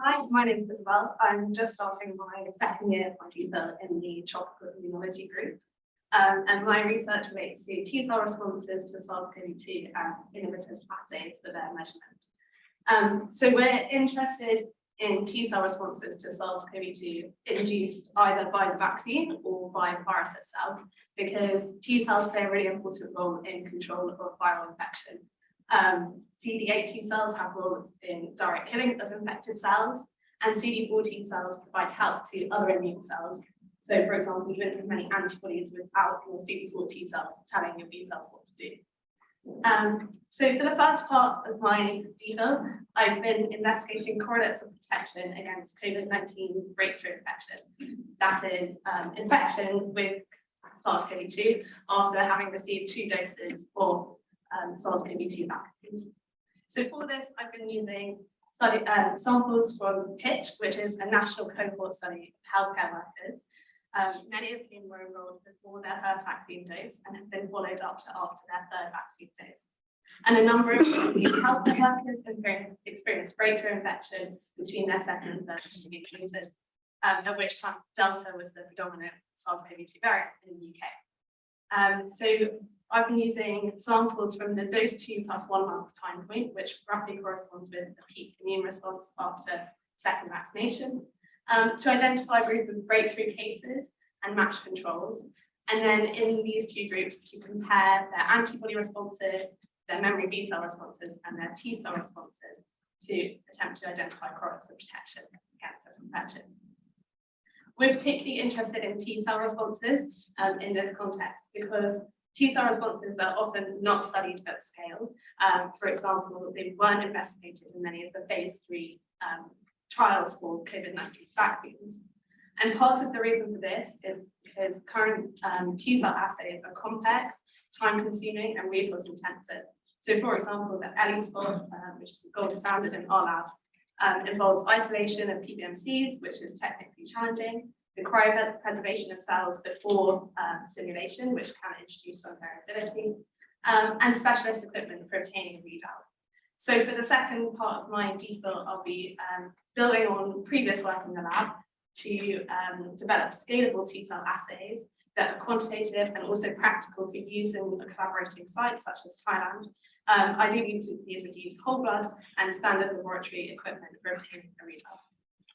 Hi, my name is Isabel. I'm just starting my second year of my DPhil in the tropical immunology group. Um, and my research relates to T cell responses to SARS-CoV-2 and innovative assays for their measurement. Um, so we're interested in T cell responses to SARS-CoV-2 induced either by the vaccine or by the virus itself, because T cells play a really important role in control of viral infection. Um, CD8 T cells have roles in direct killing of infected cells, and CD4 T cells provide help to other immune cells. So, for example, you don't have many antibodies without your CD4 T cells telling your B cells what to do. Um, so for the first part of my DPhil, I've been investigating correlates of protection against COVID-19 breakthrough infection. That is um, infection with SARS-CoV-2 after having received two doses of um, SARS-CoV-2 vaccines. So for this, I've been using study, um, samples from PITCH, which is a national cohort study of healthcare workers, um, many of whom were enrolled before their first vaccine dose and have been followed up to after their third vaccine dose. And a number of healthcare workers have experienced breakthrough infection between their second and third vaccine doses, um, at which time Delta was the predominant SARS-CoV-2 variant in the UK. Um, so I've been using samples from the dose two plus one month time point, which roughly corresponds with the peak immune response after second vaccination, um, to identify a group of breakthrough cases and match controls. And then in these two groups to compare their antibody responses, their memory B cell responses, and their T cell responses to attempt to identify correlates of protection against this infection. We're particularly interested in T cell responses um, in this context because T cell responses are often not studied at scale. Um, for example, they weren't investigated in many of the phase three um, trials for COVID-19 vaccines. And part of the reason for this is because current um, T cell assays are complex, time consuming and resource intensive. So for example, the ELISpot, um, which is the gold standard in our lab, um, involves isolation of PBMCs, which is technically challenging, the cryopreservation of cells before um, simulation, which can introduce some variability, um, and specialist equipment for obtaining a readout. So for the second part of my DPhil, I'll be um, building on previous work in the lab to um, develop scalable T-cell assays that are quantitative and also practical for use in collaborating sites such as Thailand. Um, ideally, these would use whole blood and standard laboratory equipment for obtaining a readout.